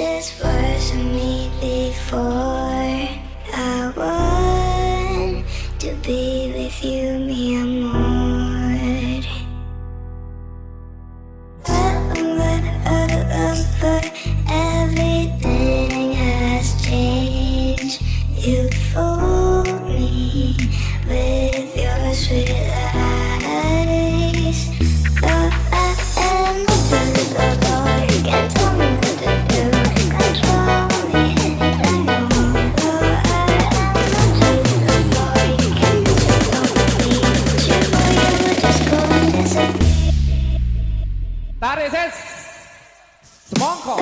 this wasn't me before. I want to be with you, mi amor. I love, love, Everything has changed. You fooled me with your sweet veces se manco.